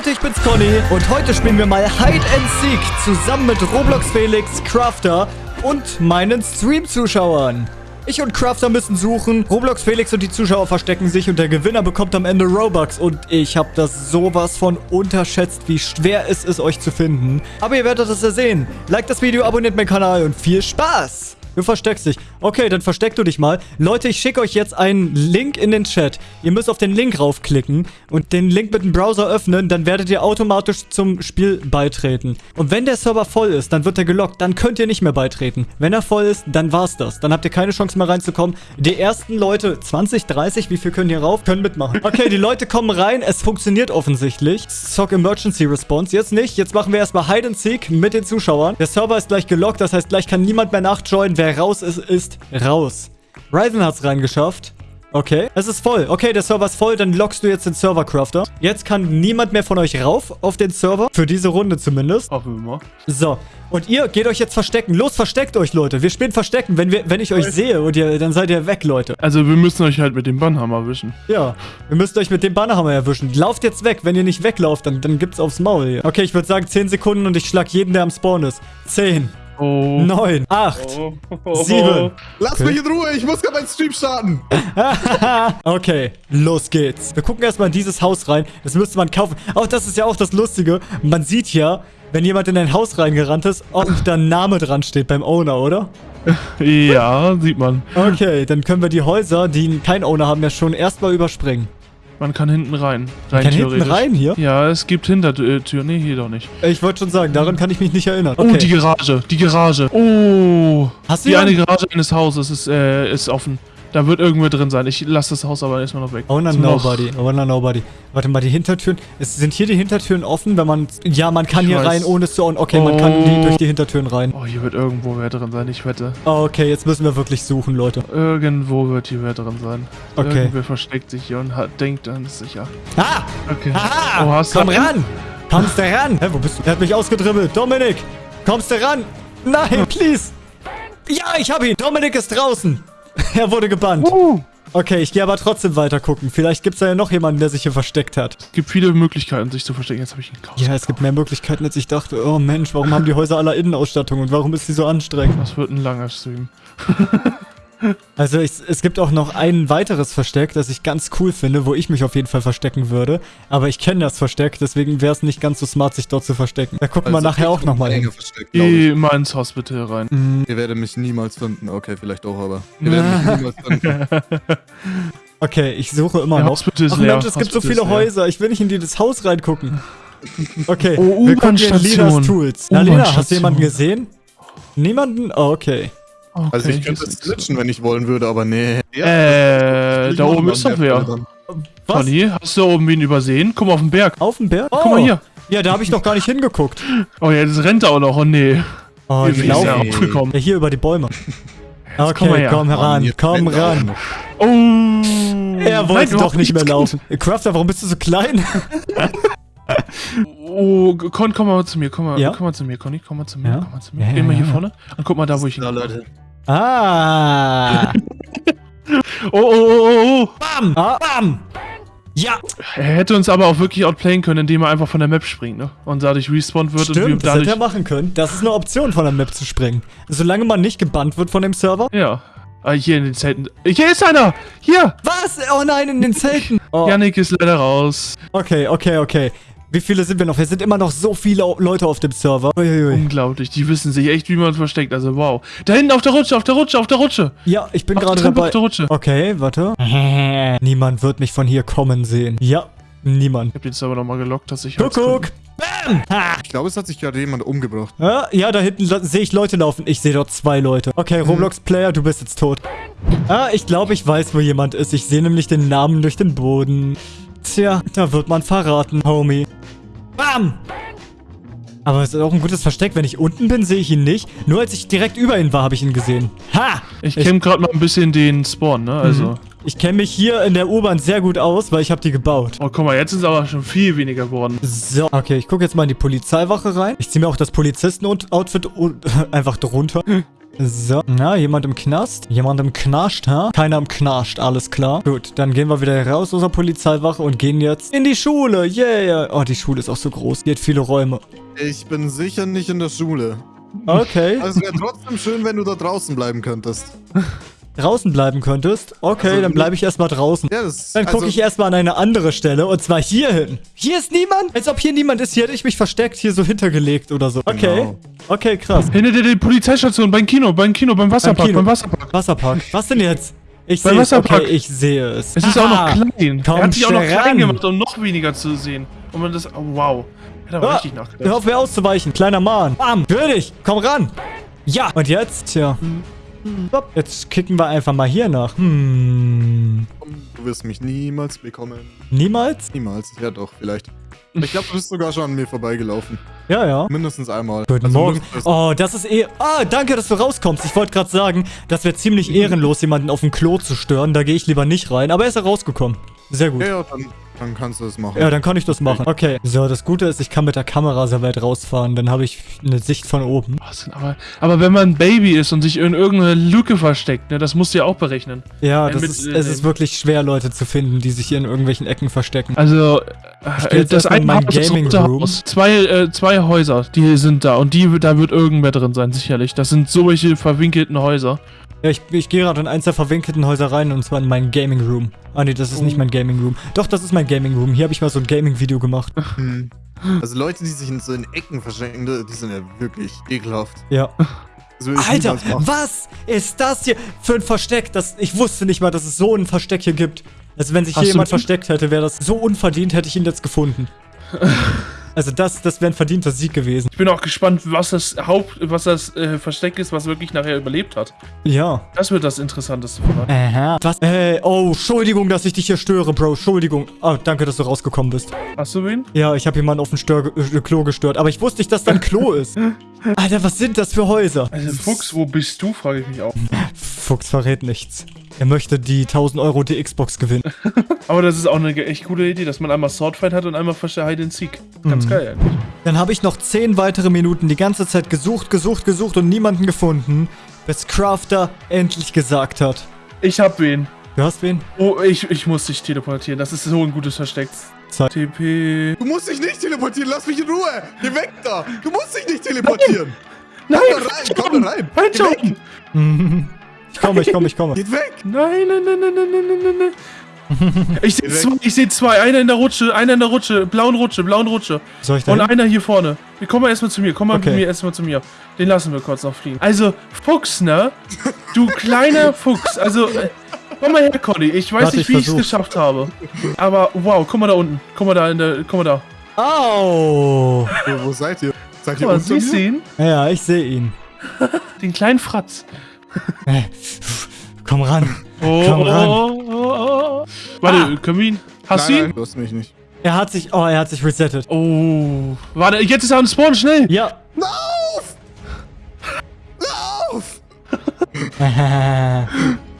Leute, ich bin's Conny und heute spielen wir mal Hide and Seek zusammen mit Roblox Felix, Crafter und meinen Stream-Zuschauern. Ich und Crafter müssen suchen, Roblox Felix und die Zuschauer verstecken sich und der Gewinner bekommt am Ende Robux. Und ich habe das sowas von unterschätzt, wie schwer es ist, euch zu finden. Aber ihr werdet es ja sehen. Like das Video, abonniert meinen Kanal und viel Spaß! Du versteckst dich. Okay, dann versteck du dich mal. Leute, ich schicke euch jetzt einen Link in den Chat. Ihr müsst auf den Link raufklicken und den Link mit dem Browser öffnen. Dann werdet ihr automatisch zum Spiel beitreten. Und wenn der Server voll ist, dann wird er gelockt. Dann könnt ihr nicht mehr beitreten. Wenn er voll ist, dann war's das. Dann habt ihr keine Chance mehr reinzukommen. Die ersten Leute, 20, 30, wie viel können hier rauf? Können mitmachen. Okay, die Leute kommen rein. Es funktioniert offensichtlich. Sock Emergency Response. Jetzt nicht. Jetzt machen wir erstmal Hide and Seek mit den Zuschauern. Der Server ist gleich gelockt. Das heißt, gleich kann niemand mehr nachjoinen. Wer raus ist, ist raus. Ryzen hat's reingeschafft. Okay, es ist voll. Okay, der Server ist voll, dann lockst du jetzt den Server-Crafter. Jetzt kann niemand mehr von euch rauf auf den Server. Für diese Runde zumindest. Wir mal. So, und ihr geht euch jetzt verstecken. Los, versteckt euch, Leute. Wir spielen Verstecken. Wenn, wir, wenn ich euch sehe, und ihr, dann seid ihr weg, Leute. Also wir müssen euch halt mit dem Bannhammer erwischen. Ja, ihr müsst euch mit dem Bannerhammer erwischen. Lauft jetzt weg. Wenn ihr nicht weglauft, dann, dann gibt's aufs Maul hier. Okay, ich würde sagen 10 Sekunden und ich schlag jeden, der am Spawn ist. 10, Oh. 9, 8, Oh. 7, Lass Okay. mich in Ruhe, ich muss gerade meinen Stream starten. Okay, los geht's. Wir gucken erstmal in dieses Haus rein. Das müsste man kaufen. Auch das ist ja auch das Lustige. Man sieht ja, wenn jemand in ein Haus reingerannt ist, ob da ein Name dran steht beim Owner, oder? Ja, sieht man. Okay, dann können wir die Häuser, die keinen Owner haben, ja schon erstmal überspringen. Man kann hinten rein. Rein kann hinten rein hier? Ja, es gibt Hintertür. Nee, hier doch nicht. Ich wollte schon sagen, daran kann ich mich nicht erinnern. Oh, Okay. die Garage. Die Garage. Oh. Hast du Die eine Garage eines Hauses ist, äh, ist offen. Da wird irgendwer drin sein. Ich lasse das Haus aber erstmal noch weg. Ist noch- Nobody. Owner Nobody. Warte mal, die Hintertüren. Es sind hier die Hintertüren offen, wenn man. Ja, man kann Ich hier weiß. rein, ohne es zu. Okay, man kann Oh. die, durch die Hintertüren rein. Oh, hier wird irgendwo wer drin sein, ich wette. Okay, jetzt müssen wir wirklich suchen, Leute. Irgendwo wird hier wer drin sein. Okay. Irgendwer versteckt sich hier und hat, denkt, dann ist sicher. Ah! Okay. Aha! Oh, hast du Komm einen? ran! Kommst du ran? Hä, wo bist du? Er hat mich ausgedribbelt. Dominik! Kommst du ran? Nein, please! Ja, ich hab ihn! Dominik ist draußen! er wurde gebannt. Uh. Okay, ich gehe aber trotzdem weiter gucken. Vielleicht gibt's da ja noch jemanden, der sich hier versteckt hat. Es gibt viele Möglichkeiten, sich zu verstecken. Jetzt habe ich einen Chaos. Ja, es gibt mehr Möglichkeiten, als ich dachte. Oh Mensch, warum haben die Häuser aller Innenausstattung und warum ist sie so anstrengend? Das wird ein langer Stream. Also es, es gibt auch noch ein weiteres Versteck, das ich ganz cool finde, wo ich mich auf jeden Fall verstecken würde. Aber ich kenne das Versteck, deswegen wäre es nicht ganz so smart, sich dort zu verstecken. Da gucken wir Also, nachher ich auch nochmal hin. ich. Geh mal ins Hospital rein. Mm, Ihr werdet mich niemals finden. Okay, vielleicht auch, aber. Ihr werdet mich niemals finden. Okay, ich suche immer Der noch. Hospital ist Ach leer. Mensch, es gibt so viele. Häuser. Ich will nicht in jedes Haus reingucken. Okay, Oh, wir gucken in U-Bahn-Station. Linas Tools. Na, Lina, hast du jemanden gesehen? Niemanden? Oh, okay. Okay, Also ich hier könnte es glitchen, wenn ich wollen würde, aber nee. Äh, Ich da oben ist doch wer. Was? Conny, hast du da oben wen übersehen? Guck mal auf den Berg. Auf dem Berg? Oh. Guck mal hier. Ja, da habe ich noch gar nicht hingeguckt. Oh ja, das rennt auch noch. Oh nee. Oh, er laufen. Nee. aufgekommen? Ja, hier über die Bäume. komm Okay, mal her. komm heran, Mann, jetzt komm er ran. Oh. Er wollte Nein, doch nicht mehr Kind. laufen. Crafter, warum bist du so klein? Oh, Con, komm mal zu mir, komm mal, Ja? komm mal zu mir, Conny, komm mal zu mir, Ja? komm mal zu mir. Ja, ja, Geh mal hier ja. vorne und guck mal da, wo ich hin. Leute. Ah. Oh, oh, oh, oh, oh. Bam. Ah, bam. Ja. Er hätte uns aber auch wirklich outplayen können, indem er einfach von der Map springt, ne? Und dadurch respawned wird und wir Stimmt, das hätte dadurch. er machen können. Das ist eine Option von der Map zu springen. Solange man nicht gebannt wird von dem Server. Ja. Ah, hier in den Zelten. Hier ist einer! Hier! Was? Oh nein, in den Zelten. Oh. Yannick ist leider raus. Okay, okay, okay. Wie viele sind wir noch? Wir sind immer noch so viele Leute auf dem Server. Uiuiui. Unglaublich, die wissen sich echt, wie man versteckt. Also wow. Da hinten auf der Rutsche, auf der Rutsche, auf der Rutsche. Ja, ich bin gerade Treppe, dabei. auf der Rutsche. Okay, warte. Niemand wird mich von hier kommen sehen. Ja, niemand. Ich hab den Server nochmal gelockt, dass ich. halt Kuckuck. Bam. Ha. Ich glaube, es hat sich gerade jemand umgebracht. Ja, ja, da hinten sehe ich Leute laufen. Ich sehe dort zwei Leute. Okay, Roblox-Player, du bist jetzt tot. Ah, ich glaube, ich weiß, wo jemand ist. Ich sehe nämlich den Namen durch den Boden. Tja, da wird man verraten, Homie. Bam! Aber es ist auch ein gutes Versteck. Wenn ich unten bin, sehe ich ihn nicht. Nur als ich direkt über ihn war, habe ich ihn gesehen. Ha! Ich kenne gerade mal ein bisschen den Spawn, ne? Also. Ich kenne mich hier in der U-Bahn sehr gut aus, weil ich habe die gebaut. Oh, guck mal, jetzt sind es aber schon viel weniger geworden. So, okay, ich gucke jetzt mal in die Polizeiwache rein. Ich ziehe mir auch das Polizisten-Outfit einfach drunter. So, na, jemand im Knast? Jemand im Knast, ha? Keiner im Knast, alles klar. Gut, dann gehen wir wieder raus aus der Polizeiwache und gehen jetzt in die Schule. Yeah. Oh, die Schule ist auch so groß. Die hat viele Räume. Ich bin sicher nicht in der Schule. Okay. Also wäre trotzdem schön, wenn du da draußen bleiben könntest. Draußen bleiben könntest? Okay, Also, dann bleibe ich erstmal draußen. Ja, das Dann gucke also, ich erstmal an eine andere Stelle und zwar hier hin. Hier ist niemand? Als ob hier niemand ist. Hier hätte ich mich versteckt, hier so hintergelegt oder so. Okay. Genau. Okay, krass. Hinter der Polizeistation, beim Kino, beim Kino, beim Wasserpark, Kino. beim Wasserpark. Wasserpark. Was denn jetzt? Ich Beim sehe es. Wasserpark. Okay, ich sehe es. Es ist auch noch klein. Komm er hat sich auch noch klein ran. gemacht, um noch weniger zu sehen. Und man das, oh, wow. Hat aber Ah, richtig Hör nachgedacht. auf mir auszuweichen, kleiner Mann. Bam, dich. Komm ran. Ja. Und jetzt? Tja. Stopp. Jetzt kicken wir einfach mal hier nach. Hm. Du wirst mich niemals bekommen. Niemals? Niemals. Ja doch, vielleicht. Ich glaube, du bist sogar schon an mir vorbeigelaufen. Ja, ja. Mindestens einmal. Guten Also Morgen. Oh, das ist eh... Ah, danke, dass du rauskommst. Ich wollte gerade sagen, das wäre ziemlich ehrenlos, jemanden auf dem Klo zu stören. Da gehe ich lieber nicht rein. Aber er ist ja rausgekommen. Sehr gut. Ja, ja, dann, dann kannst du das machen. Ja, dann kann ich das machen. Okay. So, das Gute ist, ich kann mit der Kamera sehr weit rausfahren. Dann habe ich eine Sicht von oben. Was denn, aber, aber wenn man ein Baby ist und sich in irgendeine Lücke versteckt, ne, das musst du ja auch berechnen. Ja, das mit, ist, äh, es ist wirklich schwer, Leute zu finden, die sich hier in irgendwelchen Ecken verstecken. Also, äh, das eine mein Haus, das Gaming rote Room. Haus. Zwei, äh, zwei Häuser, die sind da und die, da wird irgendwer drin sein, sicherlich. Das sind solche verwinkelten Häuser. Ja, ich, ich gehe gerade in eins der verwinkelten Häuser rein und zwar in meinen Gaming Room. Ah, nee, das ist nicht mein Gaming Room. Doch, das ist mein Gaming Room. Hier habe ich mal so ein Gaming-Video gemacht. Hm. Also Leute, die sich in so in Ecken verstecken, die sind ja wirklich ekelhaft. Ja. Ich Alter, was ist das hier für ein Versteck? Das, ich wusste nicht mal, dass es so ein Versteck hier gibt. Also wenn sich Hast hier jemand versteckt hätte, wäre das so unverdient, hätte ich ihn jetzt gefunden. Also das, das wäre ein verdienter Sieg gewesen. Ich bin auch gespannt, was das Haupt, was das äh, Versteck ist, was wirklich nachher überlebt hat. Ja. Das wird das Interessanteste von. Aha. Was? Äh, oh, Entschuldigung, dass ich dich hier störe, Bro. Entschuldigung. Oh, danke, dass du rausgekommen bist. Hast du wen? Ja, ich habe jemanden auf dem Stör äh, Klo gestört, aber ich wusste nicht, dass da ein Klo ist. Alter, was sind das für Häuser? Also Fuchs, wo bist du, frage ich mich auch. Fuchs verrät nichts. Er möchte die 1000 Euro die Xbox gewinnen. Aber das ist auch eine echt coole Idee, dass man einmal Swordfight hat und einmal Hide and Seek. Ganz geil eigentlich. Dann habe ich noch 10 weitere Minuten die ganze Zeit gesucht, gesucht, gesucht und niemanden gefunden, bis Crafter endlich gesagt hat. Ich hab wen. Du hast wen? Oh, ich, ich muss dich teleportieren. Das ist so ein gutes Versteck. Zeit. TP. Du musst dich nicht teleportieren, lass mich in Ruhe! Geh weg da! Du musst dich nicht teleportieren! Nein, Komm da rein, komm da rein! Halt Geh weg! schon! Ich komme, ich komme, ich komme. Geht weg! Nein, nein, nein, nein, nein, nein, nein, nein. Ich sehe zwei, ich sehe zwei. Einer in der Rutsche, einer in der Rutsche, blauen Rutsche, blauen Rutsche. Soll ich da Und hin? einer hier vorne. Komm mal erstmal zu mir, komm mal Okay. mit mir erstmal zu mir. Den lassen wir kurz noch fliegen. Also, Fuchs, ne? Du kleiner Fuchs. Also, äh, komm mal her, Conny. Ich weiß Warte, nicht, ich wie ich es geschafft habe. Aber, wow, guck mal da unten. Guck mal da in der, guck mal da. Au! Wo, wo seid ihr? Seid Guck ihr mal, unter siehst du ihn? Ja, ich sehe ihn. Den kleinen Fratz. Komm ran. Oh, Komm ran. oh, oh, oh. Warte, können wir ihn? Hast du ihn? nein, du hast mich nicht. Er hat sich, oh, er hat sich resettet. Oh. Warte, jetzt ist er am Spawn, schnell. Ja. Lauf! Lauf!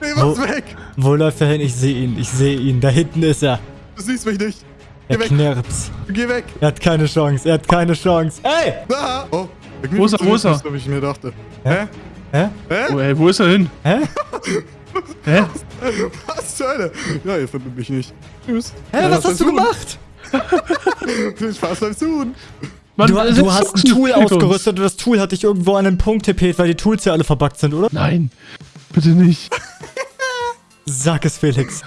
Nee, was Wo- weg! Wo läuft er hin? Ich sehe ihn, ich sehe ihn. Da hinten ist er. Du siehst mich nicht. Er Geh weg, knirps. geh weg. Er hat keine Chance, er hat keine Chance. Ey! Da! Oh, Wo ist er, wo ist er? Ich mir dachte. Hä? Hä? Hä? Oh, ey, wo ist er hin? Hä? Hä? Was zur Hölle? Ja, ihr findet mich nicht. Tschüss. Hä, Ja, was hast du beim gemacht? Tun. Viel Spaß beim Tun. Mann, Du, du hast ein Tool ausgerüstet und das Tool hat dich irgendwo an einen Punkt tippet, weil die Tools ja alle verbuggt sind, oder? Nein, bitte nicht. Sag es, Felix.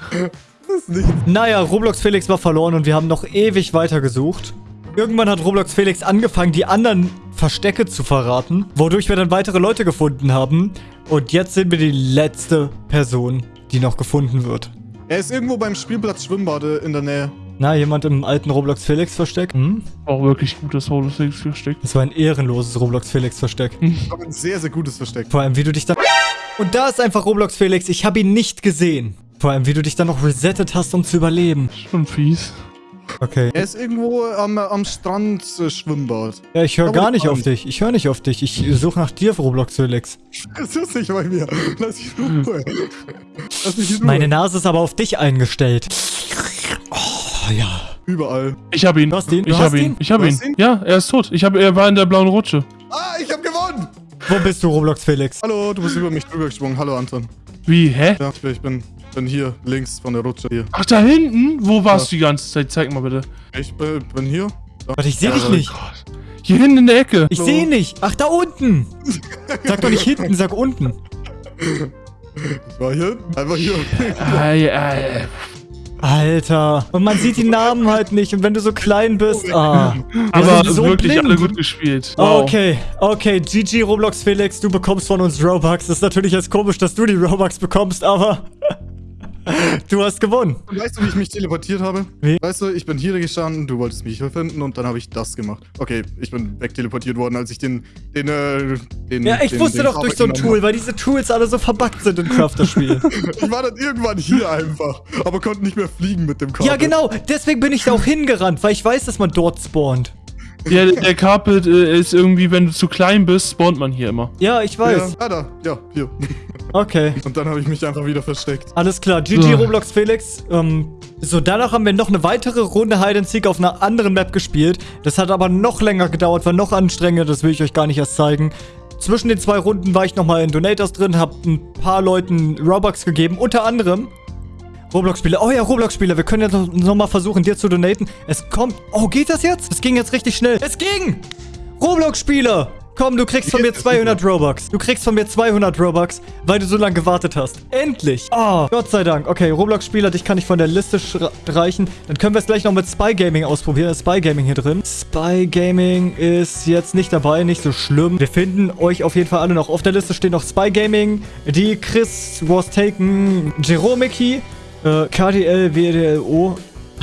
Das ist nicht. Naja, Roblox Felix war verloren und wir haben noch ewig weitergesucht. Irgendwann hat Roblox Felix angefangen, die anderen Verstecke zu verraten, wodurch wir dann weitere Leute gefunden haben. Und jetzt sind wir die letzte Person, die noch gefunden wird. Er ist irgendwo beim Spielplatz Schwimmbade in der Nähe. Na, jemand im alten Roblox Felix Versteck? Hm? Auch wirklich gutes Holo 6 versteckt. Das war ein ehrenloses Roblox Felix Versteck. Aber ein sehr, sehr gutes Versteck. Vor allem, wie du dich da... Und da ist einfach Roblox Felix. Ich habe ihn nicht gesehen. Vor allem, wie du dich dann noch resettet hast, um zu überleben. Schon fies. Okay. Er ist irgendwo am, am Strand äh, Schwimmbad. Ja, ich höre gar nicht auf dich. Ich höre nicht auf dich. Ich suche nach dir, Roblox Felix. Das ist nicht bei mir. Lass mich in Ruhe. Lass mich in Ruhe. Meine Nase ist aber auf dich eingestellt. Oh, ja. Überall. Ich hab ihn. Du hast ihn? Du Ich hast hab ihn. ihn? Ich hab Du ihn. ihn? Ja, er ist tot. Ich hab, er war in der blauen Rutsche. Ah, ich hab gewonnen! Wo bist du, Roblox Felix? Hallo, du bist über mich drüber gesprungen. Hallo, Anton. Wie, hä? Ja, ich bin, ich bin, bin hier, links von der Rutsche hier. Ach, da hinten? Wo warst du die ganze Zeit? Zeig mal bitte. Ich bin, bin hier. Da. Warte, ich sehe dich Ja, nicht. Hier hinten in der Ecke. Ich Hallo. sehe nicht. Ach, da unten. Sag doch nicht hinten, sag unten. Ich war hier, einfach hier. Ei, ei. Alter. Und man sieht die Namen halt nicht. Und wenn du so klein bist. Ah. Aber sind so wirklich blind. alle gut gespielt. Ah, Wow. Okay, okay, GG Roblox Felix, du bekommst von uns Robux. Das ist natürlich jetzt komisch, dass du die Robux bekommst, aber du hast gewonnen. Und weißt du, wie ich mich teleportiert habe? Wie? Weißt du, ich bin hier gestanden, du wolltest mich hier finden und dann habe ich das gemacht. Okay, ich bin wegteleportiert worden, als ich den, den, äh, den... Ja, ich den, wusste den doch durch so ein Tool, weil diese Tools alle so verbuggt sind in Crafter-Spielen. habe. Ich war dann irgendwann hier einfach, aber konnte nicht mehr fliegen mit dem Kabel. ja, genau, deswegen bin ich da auch hingerannt, weil ich weiß, dass man dort spawnt. Ja, der Carpet äh, ist irgendwie, wenn du zu klein bist, spawnt man hier immer. Ja, ich Ja, weiß. ah, da, ja, hier. Okay. Und dann habe ich mich einfach wieder versteckt. Alles klar, GG So. Roblox Felix. Ähm, so, danach haben wir noch eine weitere Runde Hide and Seek auf einer anderen Map gespielt. Das hat aber noch länger gedauert, war noch anstrengender, das will ich euch gar nicht erst zeigen. Zwischen den zwei Runden war ich nochmal in Donators drin, hab ein paar Leuten Robux gegeben, unter anderem Roblox-Spieler. Oh ja, Roblox-Spieler, wir können jetzt noch, noch mal versuchen, dir zu donaten. Es kommt... Oh, geht das jetzt? Es ging jetzt richtig schnell. Es ging! Roblox-Spieler! Komm, du kriegst von mir 200 Robux. Du kriegst von mir 200 Robux, weil du so lange gewartet hast. Endlich. Oh, Gott sei Dank. Okay, Roblox-Spieler, dich kann ich von der Liste streichen. Dann können wir es gleich noch mit Spy Gaming ausprobieren. Ist Spy Gaming hier drin. Spy Gaming ist jetzt nicht dabei, nicht so schlimm. Wir finden euch auf jeden Fall alle noch. Auf der Liste stehen noch Spy Gaming, die Chris Was Taken, Jeromiki, äh, KDL, WDLO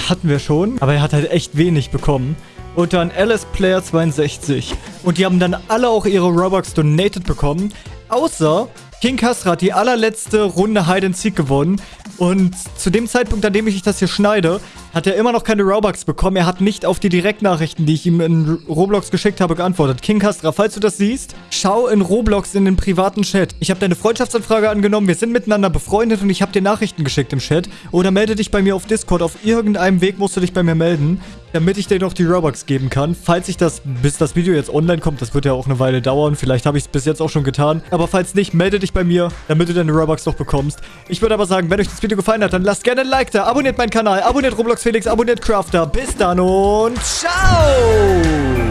hatten wir schon. Aber er hat halt echt wenig bekommen. Und dann Alice Player 62. Und die haben dann alle auch ihre Robux donated bekommen. Außer King Kasra hat die allerletzte Runde Hide and Seek gewonnen. Und zu dem Zeitpunkt, an dem ich das hier schneide, hat er immer noch keine Robux bekommen. Er hat nicht auf die Direktnachrichten, die ich ihm in Roblox geschickt habe, geantwortet. King Kastra, falls du das siehst, schau in Roblox in den privaten Chat. Ich habe deine Freundschaftsanfrage angenommen, wir sind miteinander befreundet und ich habe dir Nachrichten geschickt im Chat. Oder melde dich bei mir auf Discord. Auf irgendeinem Weg musst du dich bei mir melden, damit ich dir noch die Robux geben kann. Falls ich das, bis das Video jetzt online kommt, das wird ja auch eine Weile dauern. Vielleicht habe ich es bis jetzt auch schon getan. Aber falls nicht, melde dich bei mir, damit du deine Robux noch bekommst. Ich würde aber sagen, wenn euch das Video gefallen hat, dann lasst gerne ein Like da. Abonniert meinen Kanal, abonniert Roblox Felix, abonniert Crafter. Bis dann und ciao!